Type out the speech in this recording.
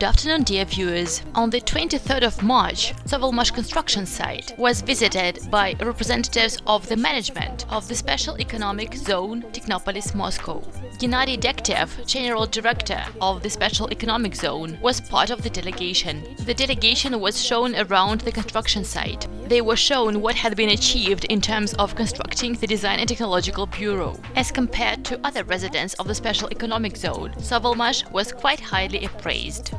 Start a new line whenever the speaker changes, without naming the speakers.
Good afternoon, dear viewers. On the 23rd of March, Sovelmash construction site was visited by representatives of the management of the Special Economic Zone Technopolis Moscow. Gennady Degtev, General Director of the Special Economic Zone, was part of the delegation. The delegation was shown around the construction site. They were shown what had been achieved in terms of constructing the Design and Technological Bureau. As compared to other residents of the Special Economic Zone, Sovelmash was quite highly appraised.